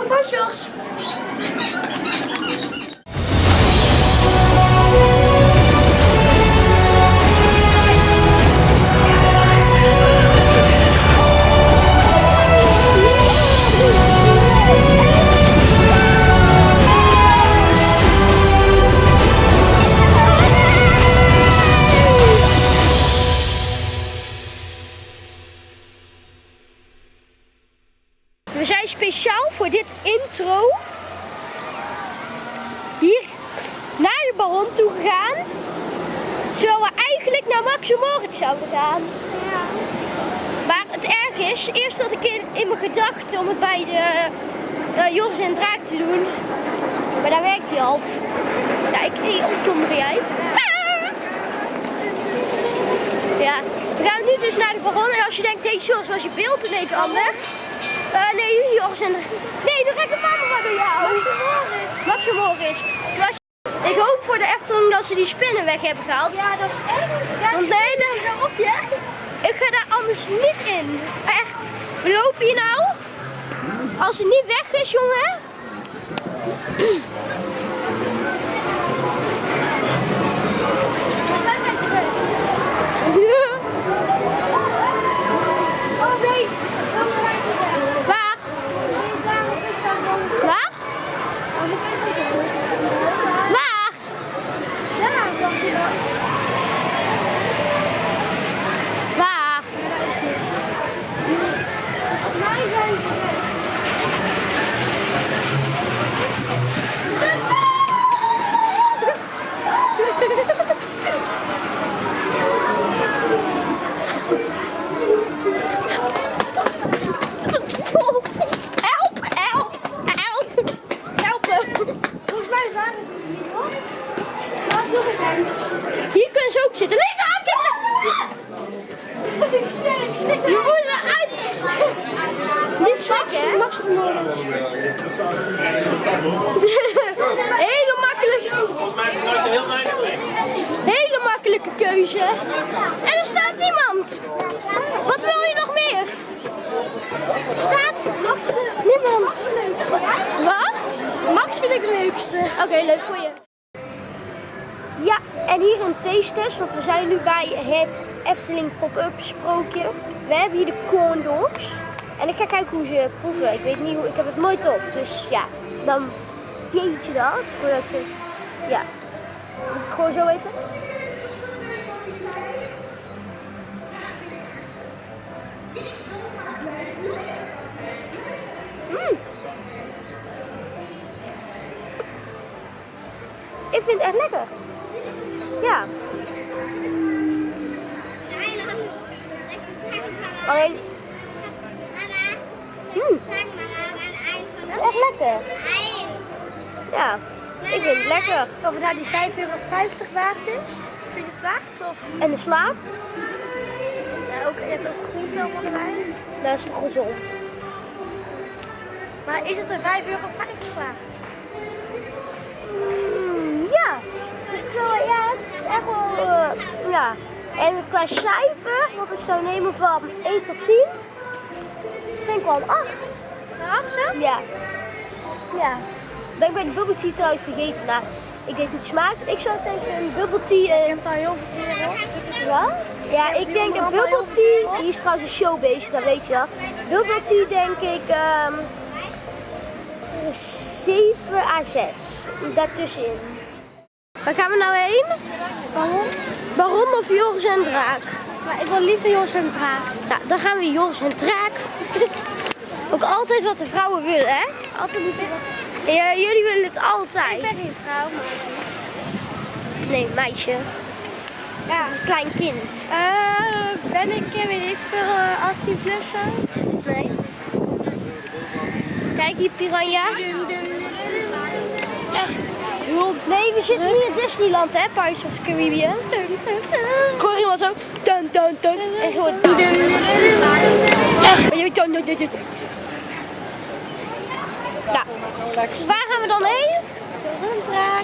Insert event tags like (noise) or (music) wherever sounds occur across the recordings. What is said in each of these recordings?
hou We zijn speciaal voor dit intro hier naar de Baron toe gegaan. Terwijl we eigenlijk naar Max en Moritz zouden gaan. Maar het erg is, eerst had ik in, in mijn gedachten om het bij de eh, Jos en Draak te doen. Maar daar werkt hij half. Ja, ik, ik kom er jij. Ja, we gaan nu dus naar de Baron. En als je denkt, deze Jos was je beeld een beetje anders. Nee, Jos en... Nee, de camera door jou. Max en Moritz. Was- Ik hoop voor de Efteling dat ze die spinnen weg hebben gehaald. Ja, dat is echt. Ja, Want nee, dat- zo op je. Ik ga daar anders niet in. Echt. We lopen hier nou. Als het niet weg is, jongen. Oh nee. Waar? Waar? Waar? Ja, dat is wel. Waar? Mij zijn ze weg. Help! Help! Help! Helpen! Volgens mij waren ze er niet hoor. Laat nog eens anders. Hier kunnen ze ook zitten. Lisa, kijk Ik stik, ik stik. Je moet eruit. Niet schrikken, hè? Max en Moritz. Hele makkelijke, Volgens mij heb ik nooit heel weinig weg. hele makkelijke keuze. En er staat niemand. Wat wil je nog meer? Staat niemand. Wat? Max vind ik het leukste. Oké, leuk voor je. Ja, en hier een taste-test, want we zijn nu bij het Efteling Pop-Up Sprookje. We hebben hier de corn dogs. En ik ga kijken hoe ze proeven. Ik weet niet hoe, ik heb het nooit op. Dus ja, dan weet je dat. Voordat ze, ja. Ik gewoon zo eten? Mm. Ik vind het echt lekker. Ja. Alleen, mm, het is echt lekker. Ja, ik vind het lekker. Of het nou die 5,50 euro waard is. Vind je het waard? Of En de smaak, ja, ook, je hebt ook groente allemaal erbij. dat is toch gezond. Maar is het er 5,50 euro waard? Mm, ja, het is wel, ja, het is echt wel, eh, ja. En qua cijfer, wat ik zou nemen van 1 tot 10, ik denk wel een 8. Af zo? Ja. Ja. Ben ik bij de bubble tea trouwens vergeten. Nou, ik weet hoe het smaakt. Ik zou denken een bubble tea Je en... hebt al heel veel keer op. Wat? Ja, ik denk een bubble tea... Hier is trouwens een show bezig, dat weet je wel. Bubble tea denk ik... ehm 7 à 6. Daartussenin. Waar gaan we nou heen? Waarom? Baron of Joris en Draak? Maar ik wil liever Jos en Draak. Nou, dan gaan we Joris en Draak. (laughs) Ook altijd wat de vrouwen willen, hè? Altijd wat. Ja, jullie willen het Ik ben altijd. geen vrouw, maar niet. Nee, meisje. Ja. Klein kind. Eh, ben ik, eh, weet ik veel, eh, 18 plus zo? Nee. Kijk hier, piranha. Nee, we zitten niet in Disneyland, hè, Pirates of the Caribbean. Corrie was ook. Dun, dun, dun. En gewoon. Echt. Nou, waar gaan we dan heen?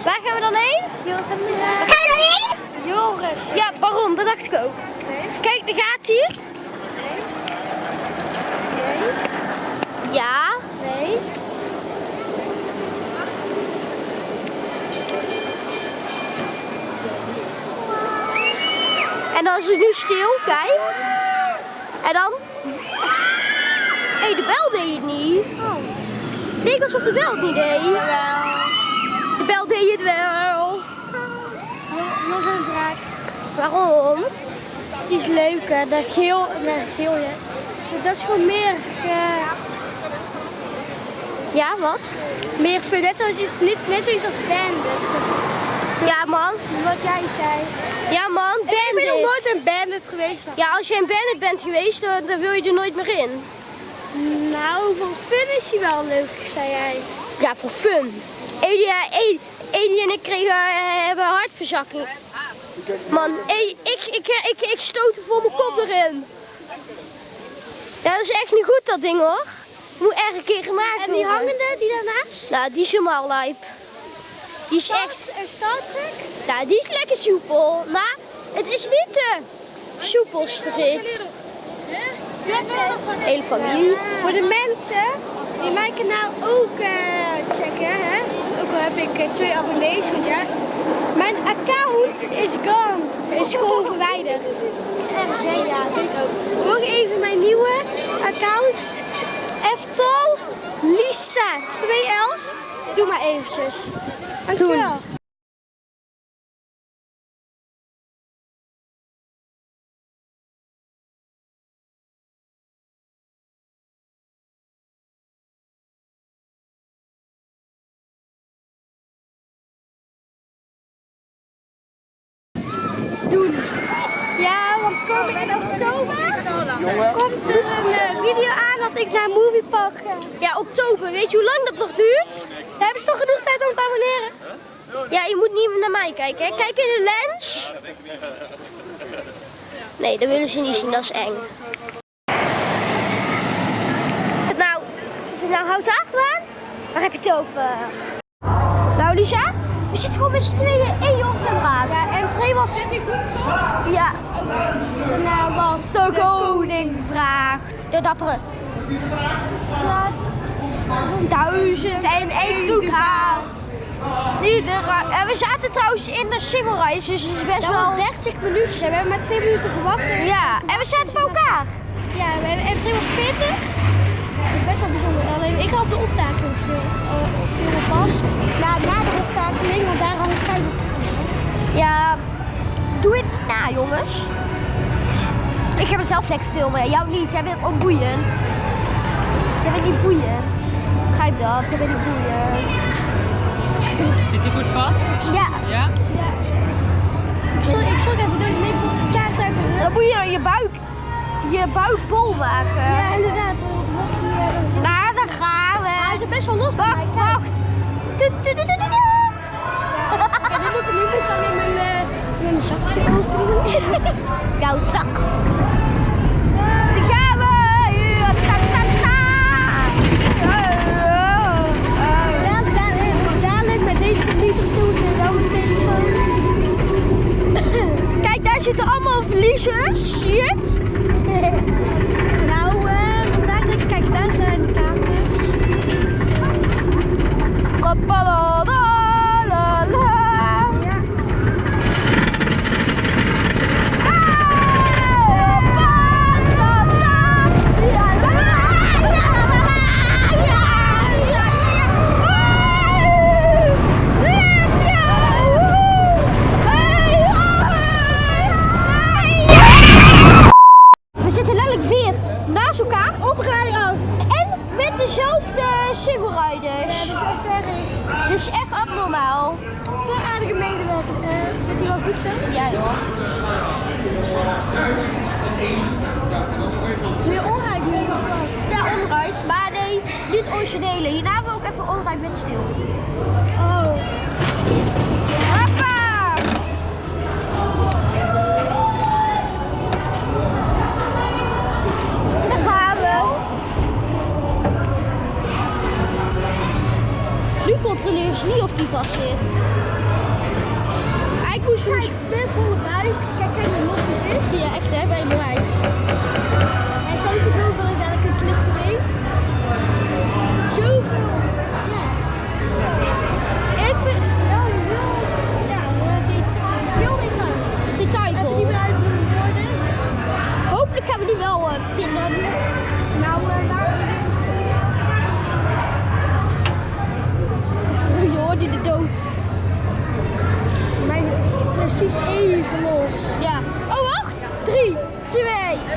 Waar gaan we dan heen? En Waar gaan we dan heen? Joris. Ja, waarom? Dat dacht ik ook. Kijk, daar gaat hij. Nee. Ja. Nee. Het nu stil, kijk. En dan... Hé, hey, de bel deed het niet. Het leek alsof de bel het niet deed. De bel deed het wel. Nog een vraag. Waarom? Die is leuk, hè? Dat geel, nee, geel, ja. Dat is gewoon meer, eh, Ja, wat? meer net zoals net zoiets als bandits. Ja, man. Wat jij zei. Ja, man. Ik ben nog Bandit. nooit een bandit geweest. Ja, als je een bandit bent geweest, dan, wil je er nooit meer in. Nou, voor fun is hij wel leuk, zei jij. Ja, voor fun. Edie, en ik kregen, eh, hebben hartverzakking. Man, Edie, ik, ik, ik, ik stootte voor mijn kop erin. Ja, dat is echt niet goed dat ding hoor. Moet echt een keer gemaakt En die worden. hangende, die daarnaast? Nou, die is helemaal lijp. Die is echt, En Star Trek? ja, die is lekker soepel. Maar het is niet de soepelste rit. Hele familie. Voor de mensen die mijn kanaal ook eh, checken, hè? ook al heb ik eh, twee abonnees, want ja, mijn account is gone, is gewoon verwijderd. Dat is? Ja, ik ook. Doe maar eventjes. Dankjewel. doen. Ja, want kom in oktober komt er een eh, video aan ik naar Moviepark ga. Ja, oktober. Weet je hoe lang dat nog duurt? Dan hebben ze toch genoeg tijd om te abonneren? Ja, je moet niet naar mij kijken. Hè. Kijk in de lens. Nee, dat willen ze niet zien. Dat is eng. Nou, is het nou houten achtbaan? Waar heb je het over? Nou, Lisa, we zitten gewoon met z'n tweeën één jongens aan het praten. Ja, en twee was Ja, de naam was de koning vraagt. De dappere. Plaats. Duizend en één. Iedereen- En we zaten trouwens in de single race, dus het is best Dat wel... was 30 minuutjes en we hebben maar 2 minuten gewacht. Ja, en we zaten bij elkaar. Ja, en, 2 was 40. Dat is best wel bijzonder. Alleen ik had de optakeling veel, uh, veel pas. Na, na de optakeling, want daar had ik vijf op. Ja, doe het na, jongens. Ik ga mezelf lekker filmen. Jou niet, jij bent onboeiend. Jij bent niet boeiend. Begrijp dat, jij bent niet boeiend. Zit die goed vast? Ja, Ja? Ik zal, ik zal even doen, ik moet kaart dan moet je je buik, je buik bol maken. Ja, inderdaad. Uh, dan zitten. Nou, daar gaan we. Hij is best wel los bij mij. Wacht, wacht. Tu, tu, tu, tu, tu, tu. Ja, nu moet ik nu moet ik dan in mijn, eh, mijn zakje openen. (laughs) Jouw zak. Daar gaan we. Ja, ta, ta, ta. Dadelijk, dadelijk, dadelijk met deze computer zoeken en dan mijn telefoon. Kijk, daar zitten allemaal verliezers. Meer onrijk nu wat? Ja, onride. Maar nee, niet originele. Hierna wil ik even onride met stil. Oh. Hoppa! Daar gaan we. Nu controleer ze niet of die vast zit. Hij moest Kijk, weer bolle buik. Kijk, kijk los hij zit.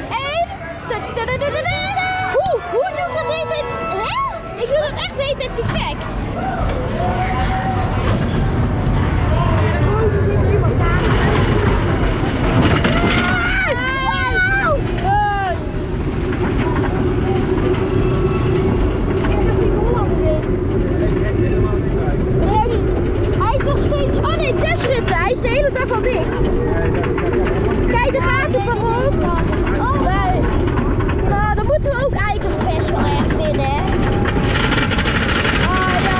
1. Hoe? Hoe doe ik dat tijd? Hè? Ik doe dat echt de hele perfect. Hij is nog steeds. Oh nee, testrutte. Hij is de hele dag al dicht. Kijk, daar gaat het van ook. Nee. Nou, dan moeten we ook eigenlijk best wel erg vinden, hè? Ah, ja.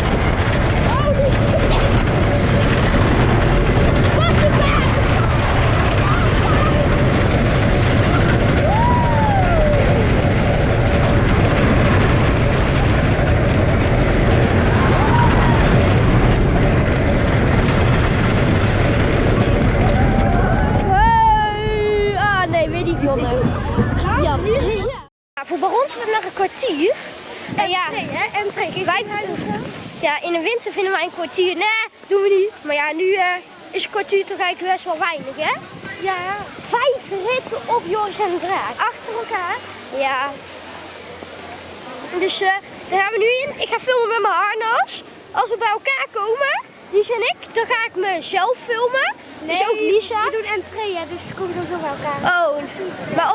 Holy shit! What the fuck? Hey! Ah nee, weer niet gewonnen. Ja. Ja, voor is het nog een kwartier. En ja, En wij, ja, in de winter vinden wij een kwartier. Nee, doen we niet. Maar ja, nu eh, is een kwartier toch eigenlijk best wel weinig, hè? Ja, Vijf ritten op Joris en Draak. achter elkaar. Ja. Dus eh, daar gaan we nu in. Ik ga filmen met mijn harnas. Als we bij elkaar komen, Lisa en ik, dan ga ik mezelf filmen. dus ook Lisa. We doen entree, hè, dus we komen sowieso bij elkaar. Oh, maar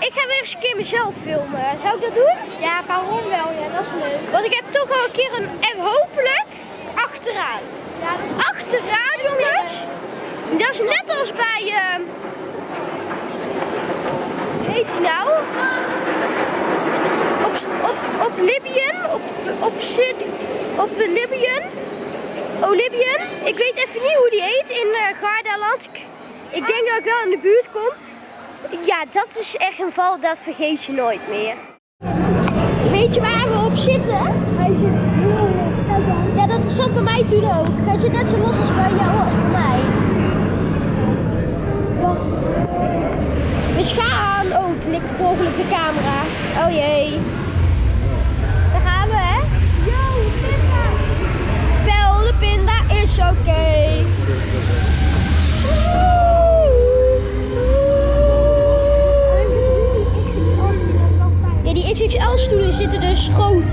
ik ga weer eens een keer mezelf filmen. Zou ik dat doen? Ja, waarom wel? Ja, dat is leuk. Want ik heb toch al een keer een, en hopelijk achteraan. Ja, dat Achteraan, jongens. Dat is net als bij, hoe heet nou? Op, op, op Libyen, op, op, Sid, op Libyen. Ik weet even niet hoe die heet in eh Gardaland. Ik, ik denk dat ik wel in de buurt kom. Ja, dat is echt een val, dat vergeet je nooit meer. Weet je waar we op zitten? Hij zit heel los. Ja, dat zat bij mij toen ook. Hij zit net zo los als bij jou als bij mij. Dus gaan. Oh, het ligt per ongeluk de camera. Oh jee. Daar gaan we, hè? Yo, pinda. Wel, de pinda is oké. Ja, XXL stoelen zitten dus groot,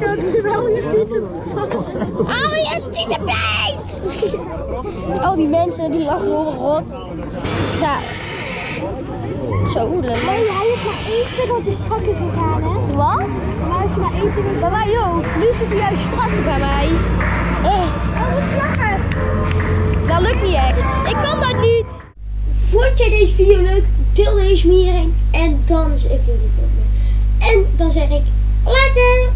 nou, je dat nu wel je titel vast. Hou je tittenbeet! Al die mensen die lachen over rot. Ja. Zo, leuk. Nee, hij heeft maar één peddeltje strakker gegaan, hè? Wat? Maar heeft maar één peddeltje. Bij mij ook. Nu zit hij juist strak bij mij. Eh, Oh, wat lachen! dat lukt niet echt. Ik kan dat niet. Vond jij deze video leuk? Deel deze met iedereen. En dan is ik En dan zeg ik later.